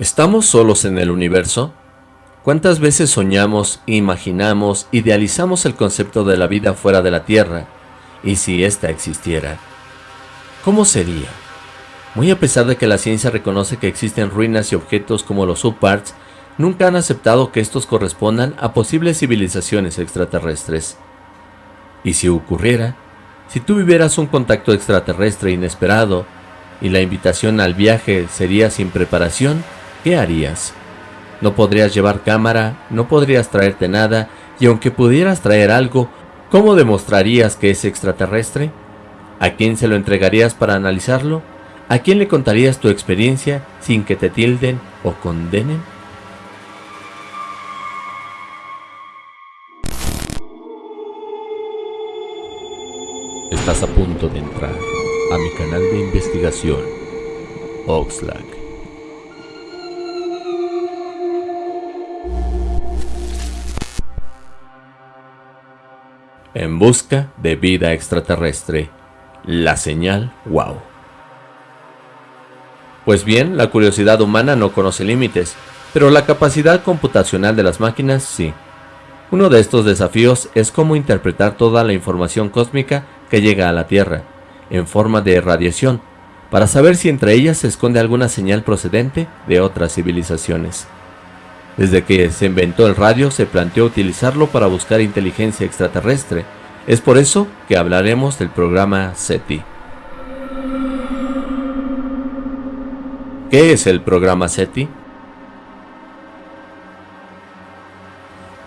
¿Estamos solos en el universo? ¿Cuántas veces soñamos, imaginamos, idealizamos el concepto de la vida fuera de la Tierra? ¿Y si ésta existiera? ¿Cómo sería? Muy a pesar de que la ciencia reconoce que existen ruinas y objetos como los subparts, nunca han aceptado que estos correspondan a posibles civilizaciones extraterrestres. Y si ocurriera, si tú vivieras un contacto extraterrestre inesperado y la invitación al viaje sería sin preparación, ¿qué harías? No podrías llevar cámara, no podrías traerte nada, y aunque pudieras traer algo, ¿cómo demostrarías que es extraterrestre? ¿A quién se lo entregarías para analizarlo? ¿A quién le contarías tu experiencia sin que te tilden o condenen? Estás a punto de entrar a mi canal de investigación, Oxlack. En busca de vida extraterrestre, la señal WOW. Pues bien, la curiosidad humana no conoce límites, pero la capacidad computacional de las máquinas sí. Uno de estos desafíos es cómo interpretar toda la información cósmica que llega a la Tierra, en forma de radiación, para saber si entre ellas se esconde alguna señal procedente de otras civilizaciones. Desde que se inventó el radio se planteó utilizarlo para buscar inteligencia extraterrestre. Es por eso que hablaremos del programa SETI. ¿Qué es el programa SETI?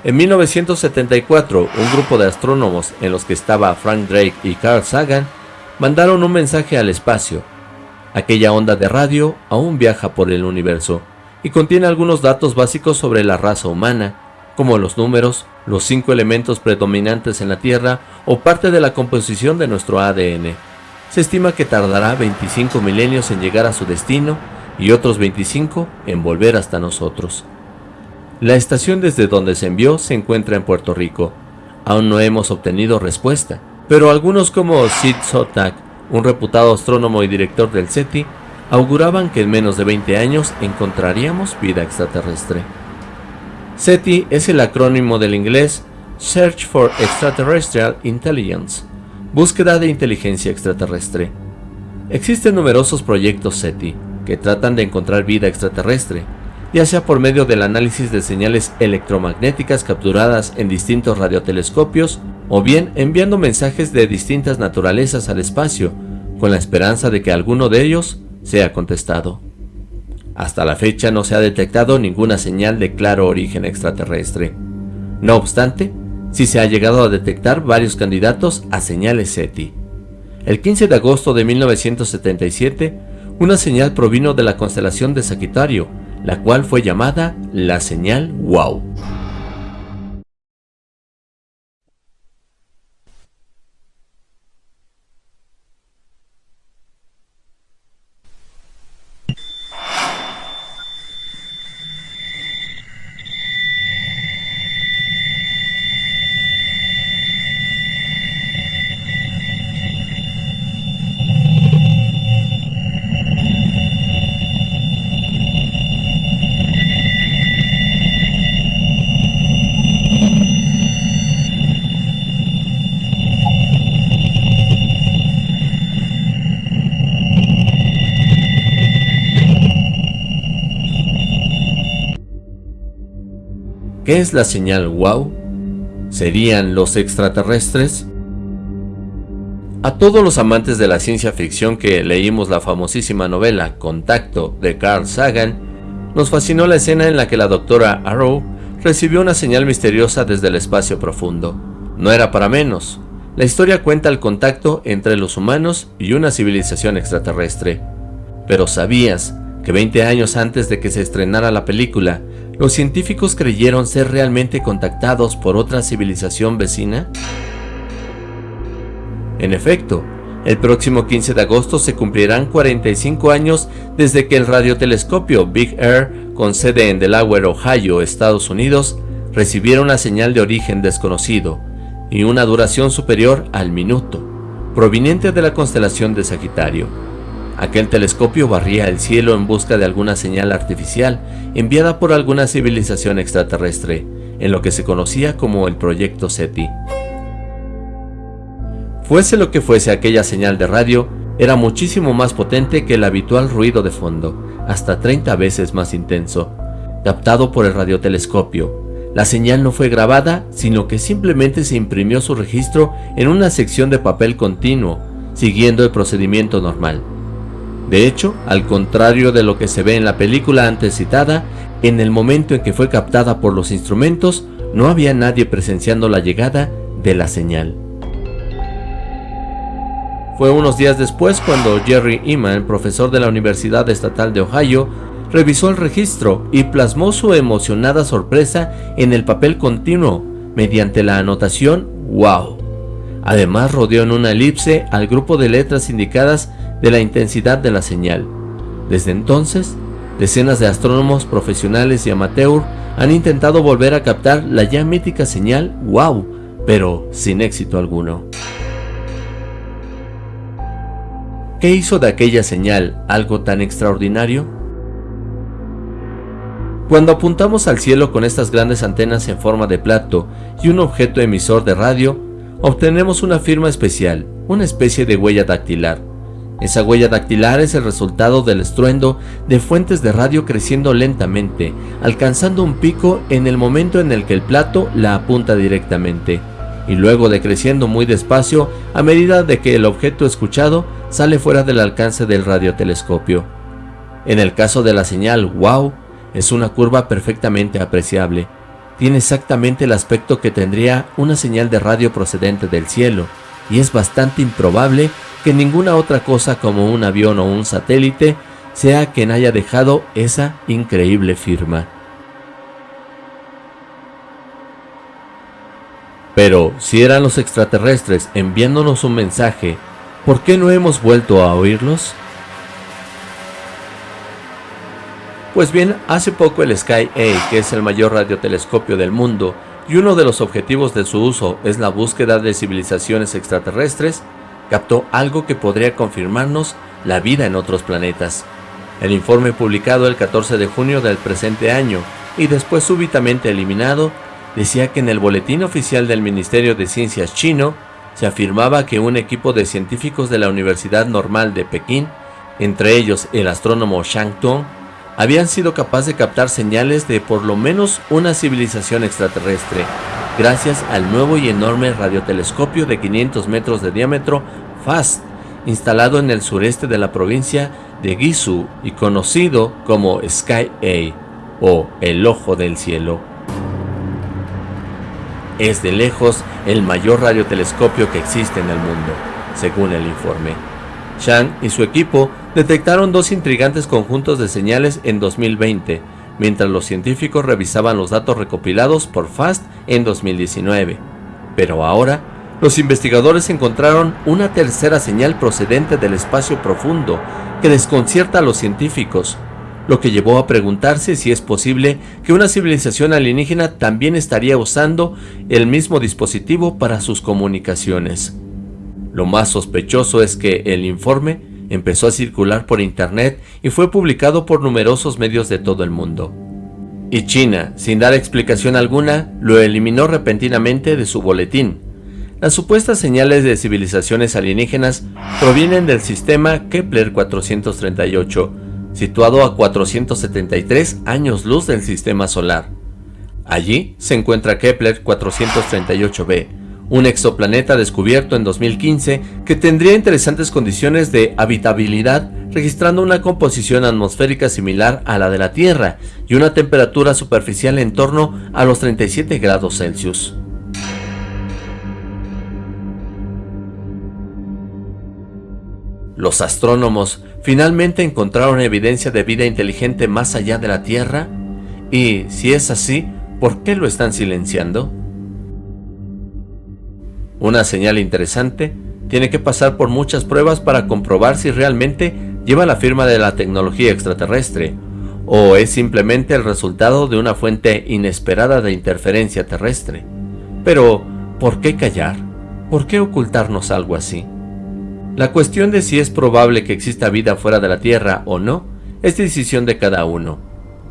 En 1974, un grupo de astrónomos en los que estaba Frank Drake y Carl Sagan mandaron un mensaje al espacio. Aquella onda de radio aún viaja por el universo y contiene algunos datos básicos sobre la raza humana, como los números, los cinco elementos predominantes en la Tierra o parte de la composición de nuestro ADN. Se estima que tardará 25 milenios en llegar a su destino y otros 25 en volver hasta nosotros. La estación desde donde se envió se encuentra en Puerto Rico. Aún no hemos obtenido respuesta, pero algunos como Sid Sotak, un reputado astrónomo y director del SETI, auguraban que en menos de 20 años encontraríamos vida extraterrestre. SETI es el acrónimo del inglés Search for Extraterrestrial Intelligence, búsqueda de inteligencia extraterrestre. Existen numerosos proyectos SETI que tratan de encontrar vida extraterrestre, ya sea por medio del análisis de señales electromagnéticas capturadas en distintos radiotelescopios o bien enviando mensajes de distintas naturalezas al espacio, con la esperanza de que alguno de ellos sea contestado. Hasta la fecha no se ha detectado ninguna señal de claro origen extraterrestre. No obstante, sí se ha llegado a detectar varios candidatos a señales SETI. El 15 de agosto de 1977, una señal provino de la constelación de Sagitario, la cual fue llamada la señal WOW. ¿Qué es la señal WOW? ¿Serían los extraterrestres? A todos los amantes de la ciencia ficción que leímos la famosísima novela Contacto de Carl Sagan, nos fascinó la escena en la que la doctora Arrow recibió una señal misteriosa desde el espacio profundo. No era para menos. La historia cuenta el contacto entre los humanos y una civilización extraterrestre. Pero ¿sabías que 20 años antes de que se estrenara la película, los científicos creyeron ser realmente contactados por otra civilización vecina? En efecto, el próximo 15 de agosto se cumplirán 45 años desde que el radiotelescopio Big Air, con sede en Delaware, Ohio, Estados Unidos, recibiera una señal de origen desconocido y una duración superior al minuto, proveniente de la constelación de Sagitario. Aquel telescopio barría el cielo en busca de alguna señal artificial enviada por alguna civilización extraterrestre, en lo que se conocía como el Proyecto SETI. Fuese lo que fuese aquella señal de radio, era muchísimo más potente que el habitual ruido de fondo, hasta 30 veces más intenso, captado por el radiotelescopio. La señal no fue grabada, sino que simplemente se imprimió su registro en una sección de papel continuo, siguiendo el procedimiento normal. De hecho, al contrario de lo que se ve en la película antes citada, en el momento en que fue captada por los instrumentos, no había nadie presenciando la llegada de la señal. Fue unos días después cuando Jerry Eman, profesor de la Universidad Estatal de Ohio, revisó el registro y plasmó su emocionada sorpresa en el papel continuo mediante la anotación WOW. Además rodeó en una elipse al grupo de letras indicadas de la intensidad de la señal. Desde entonces, decenas de astrónomos profesionales y amateur han intentado volver a captar la ya mítica señal WOW, pero sin éxito alguno. ¿Qué hizo de aquella señal algo tan extraordinario? Cuando apuntamos al cielo con estas grandes antenas en forma de plato y un objeto emisor de radio, obtenemos una firma especial, una especie de huella dactilar. Esa huella dactilar es el resultado del estruendo de fuentes de radio creciendo lentamente, alcanzando un pico en el momento en el que el plato la apunta directamente, y luego decreciendo muy despacio a medida de que el objeto escuchado sale fuera del alcance del radiotelescopio. En el caso de la señal WOW, es una curva perfectamente apreciable. Tiene exactamente el aspecto que tendría una señal de radio procedente del cielo, y es bastante improbable que ninguna otra cosa como un avión o un satélite sea quien haya dejado esa increíble firma. Pero si eran los extraterrestres enviándonos un mensaje, ¿por qué no hemos vuelto a oírlos? Pues bien, hace poco el Sky A, que es el mayor radiotelescopio del mundo, y uno de los objetivos de su uso es la búsqueda de civilizaciones extraterrestres, captó algo que podría confirmarnos la vida en otros planetas. El informe publicado el 14 de junio del presente año y después súbitamente eliminado, decía que en el boletín oficial del Ministerio de Ciencias chino se afirmaba que un equipo de científicos de la Universidad Normal de Pekín, entre ellos el astrónomo Shang Tong, habían sido capaces de captar señales de por lo menos una civilización extraterrestre, gracias al nuevo y enorme radiotelescopio de 500 metros de diámetro FAST, instalado en el sureste de la provincia de Guizhou y conocido como Sky A o el ojo del cielo. Es de lejos el mayor radiotelescopio que existe en el mundo, según el informe. Shang y su equipo detectaron dos intrigantes conjuntos de señales en 2020, mientras los científicos revisaban los datos recopilados por FAST en 2019. Pero ahora, los investigadores encontraron una tercera señal procedente del espacio profundo que desconcierta a los científicos, lo que llevó a preguntarse si es posible que una civilización alienígena también estaría usando el mismo dispositivo para sus comunicaciones. Lo más sospechoso es que el informe empezó a circular por internet y fue publicado por numerosos medios de todo el mundo. Y China, sin dar explicación alguna, lo eliminó repentinamente de su boletín. Las supuestas señales de civilizaciones alienígenas provienen del sistema Kepler 438, situado a 473 años luz del sistema solar. Allí se encuentra Kepler 438b, un exoplaneta descubierto en 2015 que tendría interesantes condiciones de habitabilidad registrando una composición atmosférica similar a la de la Tierra y una temperatura superficial en torno a los 37 grados Celsius. ¿Los astrónomos finalmente encontraron evidencia de vida inteligente más allá de la Tierra? Y, si es así, ¿por qué lo están silenciando? Una señal interesante tiene que pasar por muchas pruebas para comprobar si realmente lleva la firma de la tecnología extraterrestre, o es simplemente el resultado de una fuente inesperada de interferencia terrestre. Pero, ¿por qué callar? ¿Por qué ocultarnos algo así? La cuestión de si es probable que exista vida fuera de la Tierra o no es decisión de cada uno,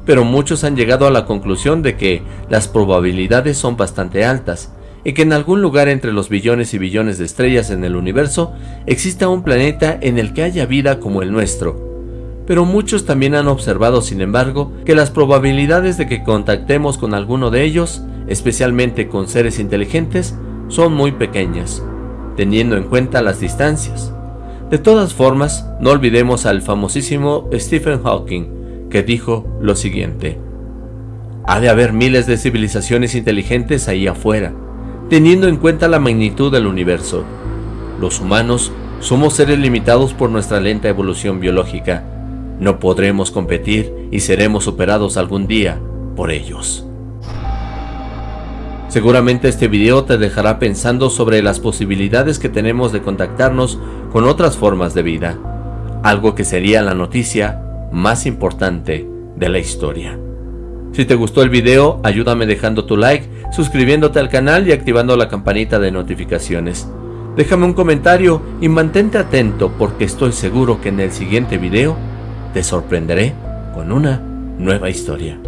pero muchos han llegado a la conclusión de que las probabilidades son bastante altas y que en algún lugar entre los billones y billones de estrellas en el universo exista un planeta en el que haya vida como el nuestro. Pero muchos también han observado, sin embargo, que las probabilidades de que contactemos con alguno de ellos, especialmente con seres inteligentes, son muy pequeñas, teniendo en cuenta las distancias. De todas formas, no olvidemos al famosísimo Stephen Hawking, que dijo lo siguiente. Ha de haber miles de civilizaciones inteligentes ahí afuera, teniendo en cuenta la magnitud del universo. Los humanos somos seres limitados por nuestra lenta evolución biológica. No podremos competir y seremos superados algún día por ellos. Seguramente este video te dejará pensando sobre las posibilidades que tenemos de contactarnos con otras formas de vida, algo que sería la noticia más importante de la historia. Si te gustó el video, ayúdame dejando tu like, suscribiéndote al canal y activando la campanita de notificaciones. Déjame un comentario y mantente atento porque estoy seguro que en el siguiente video te sorprenderé con una nueva historia.